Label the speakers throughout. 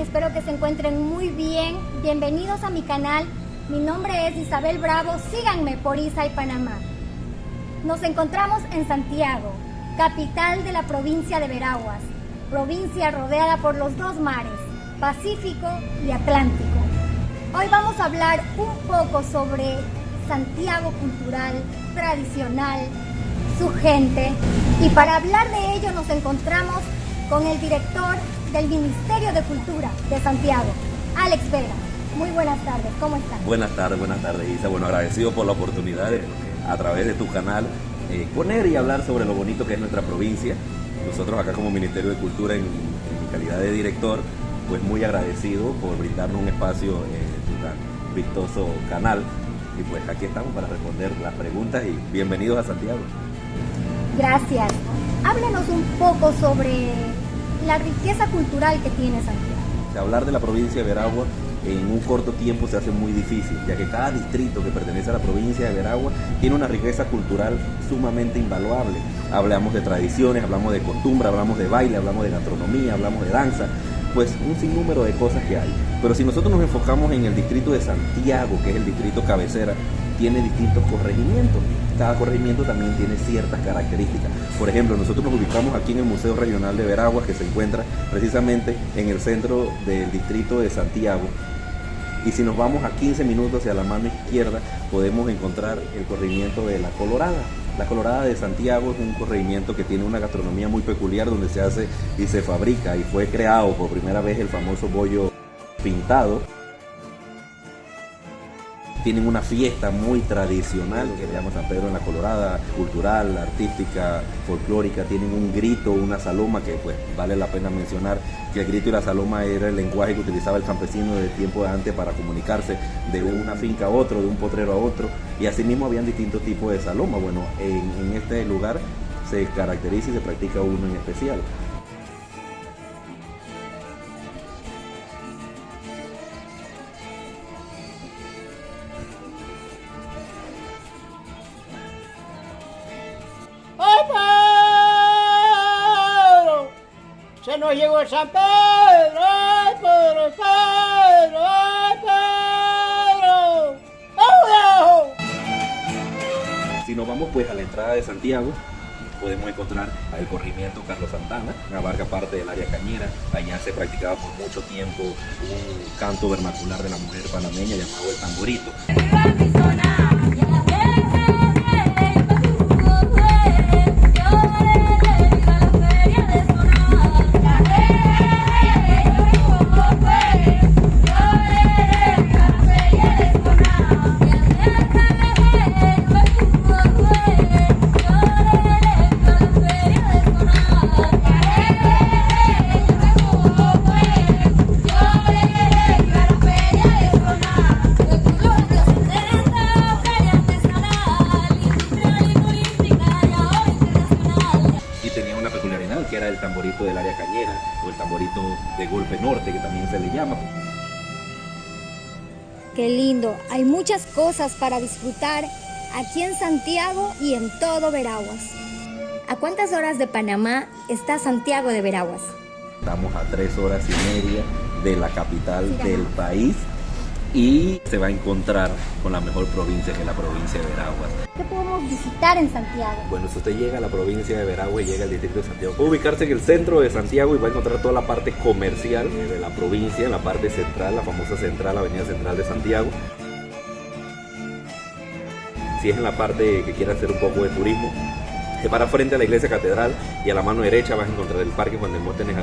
Speaker 1: Espero que se encuentren muy bien. Bienvenidos a mi canal. Mi nombre es Isabel Bravo. Síganme por Isa y Panamá. Nos encontramos en Santiago, capital de la provincia de Veraguas, provincia rodeada por los dos mares, Pacífico y Atlántico. Hoy vamos a hablar un poco sobre Santiago cultural, tradicional, su gente. Y para hablar de ello nos encontramos con el director del Ministerio de Cultura de Santiago, Alex Vega. Muy buenas tardes, ¿cómo están?
Speaker 2: Buenas tardes, buenas tardes Isa. Bueno, agradecido por la oportunidad de, a través de tu canal, eh, poner y hablar sobre lo bonito que es nuestra provincia. Nosotros acá como Ministerio de Cultura, en, mi calidad de director, pues muy agradecido por brindarnos un espacio en tu tan vistoso canal. Y pues aquí estamos para responder las preguntas y bienvenidos a Santiago.
Speaker 1: Gracias. Háblanos un poco sobre la riqueza cultural que tiene Santiago.
Speaker 2: Hablar de la provincia de Veragua en un corto tiempo se hace muy difícil, ya que cada distrito que pertenece a la provincia de Veragua tiene una riqueza cultural sumamente invaluable. Hablamos de tradiciones, hablamos de costumbre, hablamos de baile, hablamos de gastronomía, hablamos de danza, pues un sinnúmero de cosas que hay. Pero si nosotros nos enfocamos en el distrito de Santiago, que es el distrito cabecera, tiene distintos corregimientos. Cada corregimiento también tiene ciertas características. Por ejemplo, nosotros nos ubicamos aquí en el Museo Regional de Veraguas, que se encuentra precisamente en el centro del distrito de Santiago. Y si nos vamos a 15 minutos hacia la mano izquierda, podemos encontrar el corregimiento de La Colorada. La Colorada de Santiago es un corregimiento que tiene una gastronomía muy peculiar donde se hace y se fabrica y fue creado por primera vez el famoso bollo pintado tienen una fiesta muy tradicional que le llama San Pedro en la Colorada, cultural, artística, folclórica, tienen un grito, una saloma que pues vale la pena mencionar que el grito y la saloma era el lenguaje que utilizaba el campesino de tiempo de antes para comunicarse de una finca a otro, de un potrero a otro y asimismo habían distintos tipos de saloma. Bueno, en, en este lugar se caracteriza y se practica uno en especial.
Speaker 3: Nos llegó el San Pedro, ¡ay Pedro, Pedro, ay Pedro! ¡Oh,
Speaker 2: Si nos vamos pues a la entrada de Santiago, podemos encontrar el corrimiento Carlos Santana, que abarca parte del área cañera. Allá se practicaba por mucho tiempo un canto vernacular de la mujer panameña llamado el tamborito.
Speaker 1: Qué lindo, hay muchas cosas para disfrutar aquí en Santiago y en todo Veraguas. ¿A cuántas horas de Panamá está Santiago de Veraguas?
Speaker 2: Estamos a tres horas y media de la capital del país y se va a encontrar con la mejor provincia que es la provincia de Veraguas.
Speaker 1: ¿Qué podemos visitar en Santiago?
Speaker 2: Bueno, si usted llega a la provincia de Veraguas y llega al distrito de Santiago, puede ubicarse en el centro de Santiago y va a encontrar toda la parte comercial de la provincia, en la parte central, la famosa central, la avenida central de Santiago. Si es en la parte que quiera hacer un poco de turismo, se para frente a la iglesia catedral y a la mano derecha vas a encontrar el parque Juan de Montes en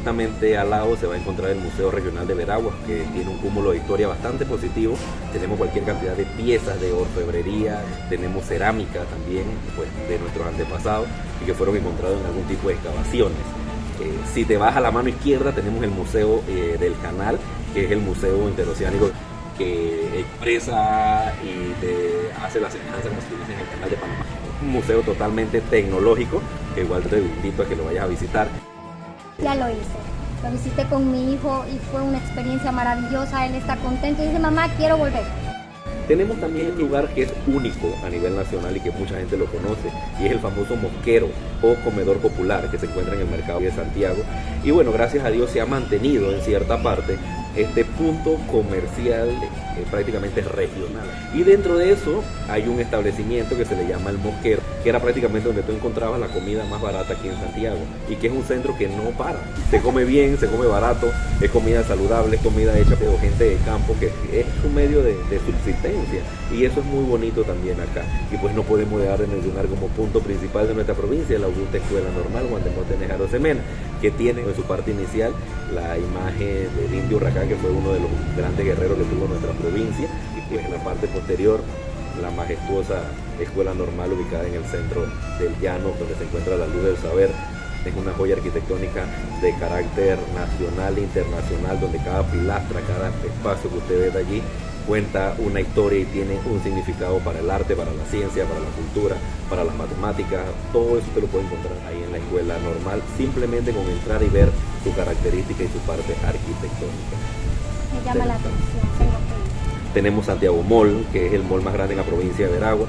Speaker 2: justamente al lado se va a encontrar el Museo Regional de Veraguas, que tiene un cúmulo de historia bastante positivo. Tenemos cualquier cantidad de piezas de orfebrería, tenemos cerámica también pues, de nuestros antepasados y que fueron encontrados en algún tipo de excavaciones. Eh, si te vas a la mano izquierda tenemos el Museo eh, del Canal, que es el Museo Interoceánico que expresa y te hace la semejanza con en el Canal de Panamá. Un museo totalmente tecnológico que igual te invito a que lo vayas a visitar.
Speaker 1: Ya lo hice. Lo visité con mi hijo y fue una experiencia maravillosa. Él está contento y dice, mamá, quiero volver.
Speaker 2: Tenemos también un lugar que es único a nivel nacional y que mucha gente lo conoce y es el famoso mosquero o comedor popular que se encuentra en el mercado de Santiago. Y bueno, gracias a Dios se ha mantenido en cierta parte este punto comercial eh, prácticamente regional. Y dentro de eso hay un establecimiento que se le llama El Mosquero, que era prácticamente donde tú encontrabas la comida más barata aquí en Santiago y que es un centro que no para. Se come bien, se come barato, es comida saludable, es comida hecha por gente de campo que es un medio de, subsistencia y eso es muy bonito también acá. Y pues no podemos dejar de mencionar como punto principal de nuestra provincia la Augusta Escuela Normal Juan de Montenegro Semena, que tiene en su parte inicial la imagen del indio Huracán, que fue uno de los grandes guerreros que tuvo nuestra provincia, y pues en la parte posterior la majestuosa escuela normal ubicada en el centro del llano, donde se encuentra la luz del saber. Es una joya arquitectónica de carácter nacional e internacional, donde cada pilastra, cada espacio que usted ve allí cuenta una historia y tiene un significado para el arte, para la ciencia, para la cultura, para las matemáticas. Todo eso usted lo puede encontrar ahí en la escuela normal, simplemente con entrar y ver su característica y su parte arquitectónica.
Speaker 1: Me llama la atención,
Speaker 2: tenemos Santiago Mall, que es el mall más grande en la provincia de Veragua.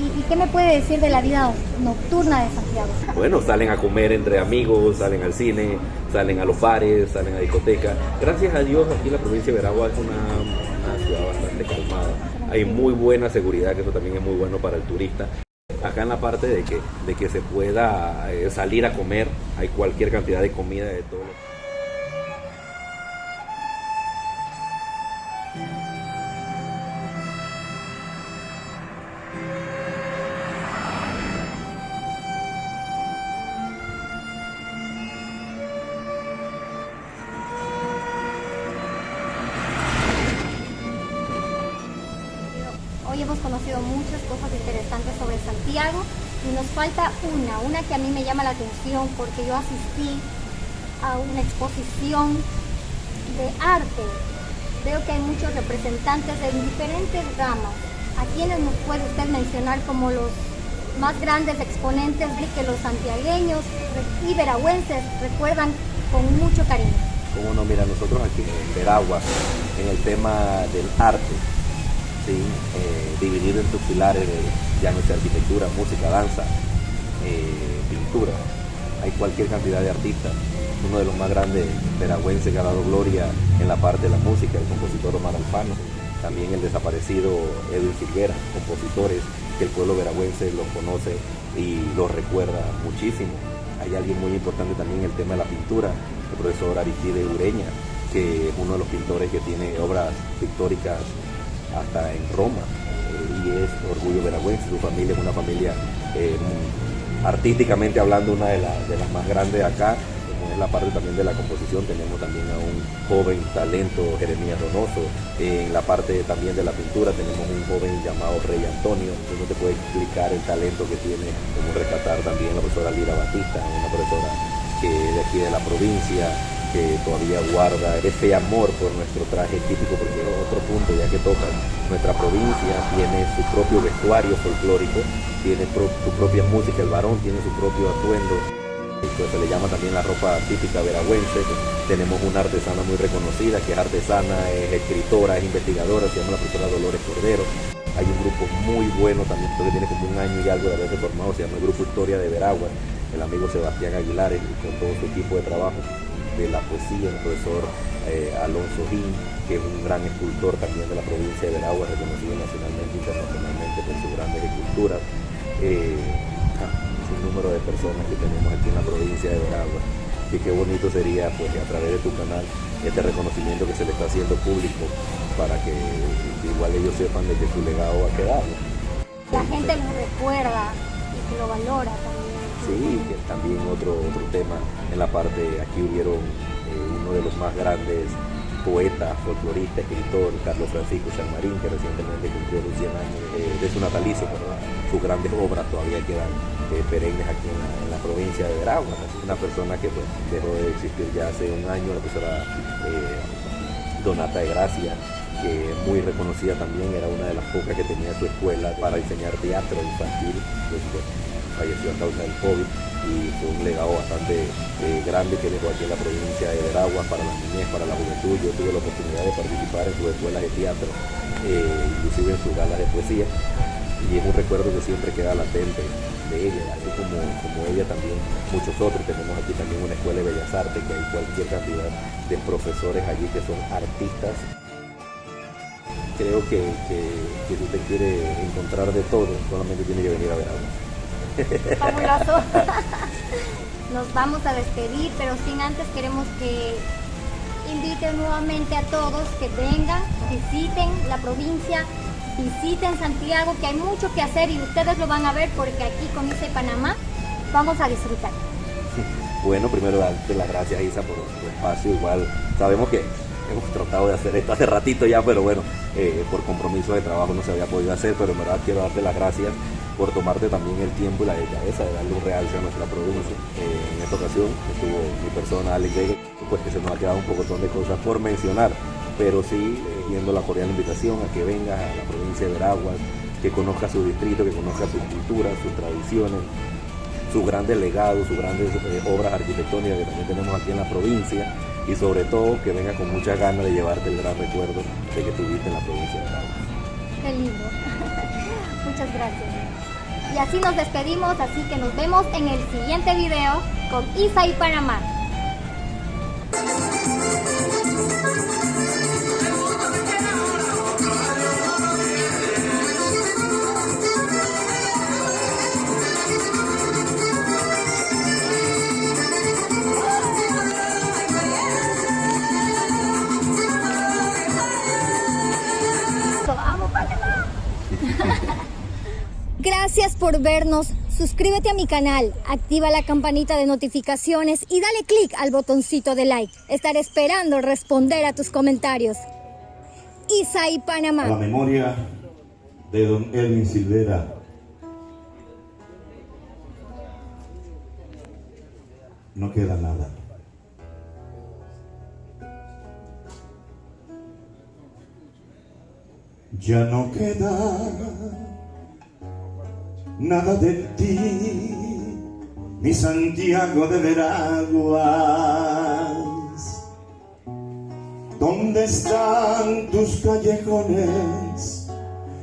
Speaker 1: ¿Y, qué me puede decir de la vida nocturna de Santiago?
Speaker 2: Bueno, salen a comer entre amigos, salen al cine, salen a los bares, salen a discotecas. Gracias a Dios aquí la provincia de Veragua es una, Hay muy buena seguridad, que eso también es muy bueno para el turista. Acá en la parte de que, de que se pueda eh, salir a comer, hay cualquier cantidad de comida de todo.
Speaker 1: Hoy hemos conocido muchas cosas interesantes sobre Santiago y nos falta una, una que a mí me llama la atención porque yo asistí a una exposición de arte. Veo que hay muchos representantes de diferentes ramas. ¿A quienes nos puede usted mencionar como los más grandes exponentes de que los santiagueños y veragüenses recuerdan con mucho cariño?
Speaker 2: Como no, mira, nosotros aquí en Veragua, en el tema del arte, ¿sí? Eh, dividido en sus pilares de no arquitectura, música, danza, eh, pintura. Hay cualquier cantidad de artistas. Uno de los más grandes veragüenses que ha dado gloria en la parte de la música, el compositor Omar Alfano. También el desaparecido Edwin Silguera, compositores que el pueblo veragüense los conoce y los recuerda muchísimo. Hay alguien muy importante también en el tema de la pintura, el profesor Aristide Ureña, que es uno de los pintores que tiene obras pictóricas hasta en Roma y es orgullo veragüense. Su familia es una familia eh, artísticamente hablando una de, las más grandes acá. En la parte también de la composición tenemos también a un joven talento, Jeremías Donoso. En la parte también de la pintura tenemos un joven llamado Rey Antonio. Yo no te puede explicar el talento que tiene, como rescatar también la profesora Lira Batista, una profesora que de aquí de la provincia, que todavía guarda ese amor por nuestro traje típico, porque otro punto ya que toca, nuestra provincia tiene su propio vestuario folclórico, tiene su propia música, el varón tiene su propio atuendo, pues se le llama también la ropa típica veragüense, tenemos una artesana muy reconocida, que es artesana, es escritora, es investigadora, se llama la profesora Dolores Cordero, hay un grupo muy bueno también, que tiene como un año y algo de haberse formado, se llama el Grupo Historia de Veragua, el amigo Sebastián Aguilar con todo su equipo de trabajo de la poesía, el profesor eh, Alonso Gin, que es un gran escultor también de la provincia de Veragua, reconocido nacionalmente e internacionalmente por sus grandes esculturas. Eh, un número de personas que tenemos aquí en la provincia de Veragua. Y qué bonito sería, pues, a través de tu canal, este reconocimiento que se le está haciendo público para que igual ellos sepan de que su legado va a.
Speaker 1: La gente lo recuerda y lo valora.
Speaker 2: Sí, también otro, otro tema en la parte, aquí hubieron eh, uno de los más grandes poetas, folcloristas, escritor, Carlos Francisco Marín, que recientemente cumplió los 100 años de su natalicio, sus grandes obras todavía quedan eh, perennes aquí en la, provincia de Veragua. Una persona que pues, dejó de existir ya hace un año, la profesora eh, Donata de Gracia, que muy reconocida también, era una de las pocas que tenía su escuela para enseñar teatro infantil. Pues, falleció a causa del COVID. y fue un legado bastante eh, grande que dejó aquí en la provincia de Veraguas para la niñez, para la juventud. Yo tuve la oportunidad de participar en sus escuelas de teatro, eh, inclusive en sus galas de poesía, y es un recuerdo que siempre queda latente de ella, así como, como ella también, muchos otros. Tenemos aquí también una escuela de Bellas Artes, que hay cualquier cantidad de profesores allí que son artistas creo que, si usted quiere encontrar de todo, solamente tiene que venir a ver algo.
Speaker 1: Fabuloso. Nos vamos a despedir, pero sin antes queremos que inviten nuevamente a todos que vengan, visiten la provincia, visiten Santiago, que hay mucho que hacer y ustedes lo van a ver porque aquí con ICE Panamá vamos a disfrutar.
Speaker 2: Bueno, primero darte las gracias Isa por tu espacio, igual sabemos que hemos tratado de hacer esto hace ratito ya, pero bueno, eh, por compromiso de trabajo no se había podido hacer, pero en verdad quiero darte las gracias por tomarte también el tiempo y la delicadeza de darle un realce a nuestra provincia. Eh, en esta ocasión estuvo mi persona, Alex Vega, pues que se nos ha quedado un poco de cosas por mencionar, pero sí eh, viendo la cordial invitación a que vengas a la provincia de Veraguas, que conozca su distrito, que conozca su cultura, sus tradiciones, sus grandes legados, sus grandes eh, obras arquitectónicas que también tenemos aquí en la provincia y sobre todo que venga con muchas ganas de llevarte el gran recuerdo de que tuviste en la provincia de Veraguas.
Speaker 1: Qué lindo. Muchas gracias. Y así nos despedimos, así que nos vemos en el siguiente video con Isa y Panamá. Vernos. Suscríbete a mi canal, activa la campanita de notificaciones y dale click al botoncito de like. Estaré esperando responder a tus comentarios. Isaí
Speaker 4: A la
Speaker 1: Panamá.
Speaker 4: memoria de don Elvin Silvera. No queda nada. Ya no queda nada de ti, mi Santiago de Veraguas. ¿Dónde están tus callejones?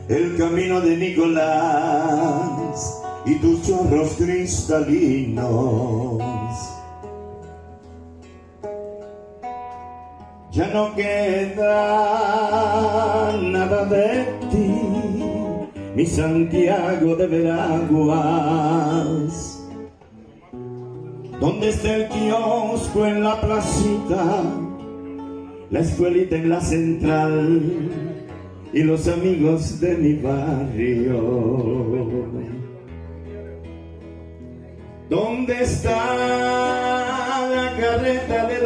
Speaker 4: El camino de Nicolás y tus chorros cristalinos. Ya no queda nada de ti, mi Santiago de Veraguas. ¿Dónde está el kiosco en la placita? La escuelita en la central y los amigos de mi barrio. ¿Dónde está la carreta de